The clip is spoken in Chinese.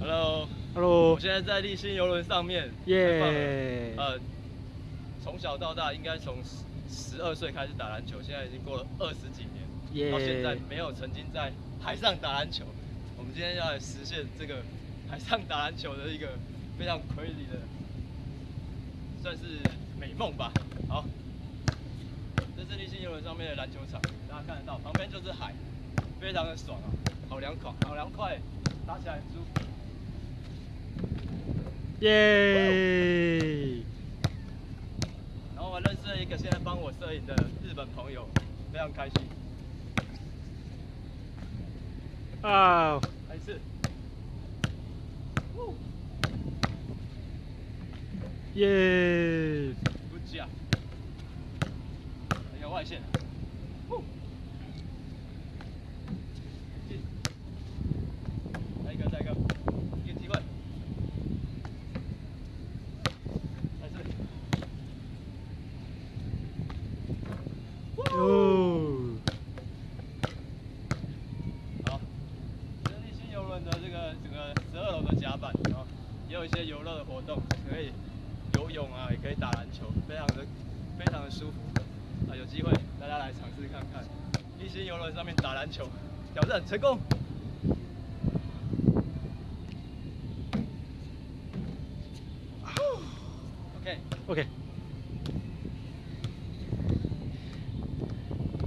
Hello，Hello，我现在在立新游轮上面，耶呃，从小到大应该从十十二岁开始打篮球，现在已经过了二十几年耶到现在没有曾经在海上打篮球。我们今天要来实现这个海上打篮球的一个非常 crazy 的，算是美梦吧。好，这是立新游轮上面的篮球场，大家看得到，旁边就是海，非常的爽啊，好凉快，好凉快，打起来很舒服。耶！然后我认识了一个现在帮我摄影的日本朋友，非常开心。啊，还是，耶！不假，一个外线，进，再一个，再一个，一个机会，还是，哦，好，这是立新游轮的这个整个十二楼的甲板，然后也有一些游乐的活动，可以游泳啊，也可以打篮球，非常的非常的舒服。啊，有机会大家来尝试看看，立新游轮上面打篮球，挑战成功。OK。OK。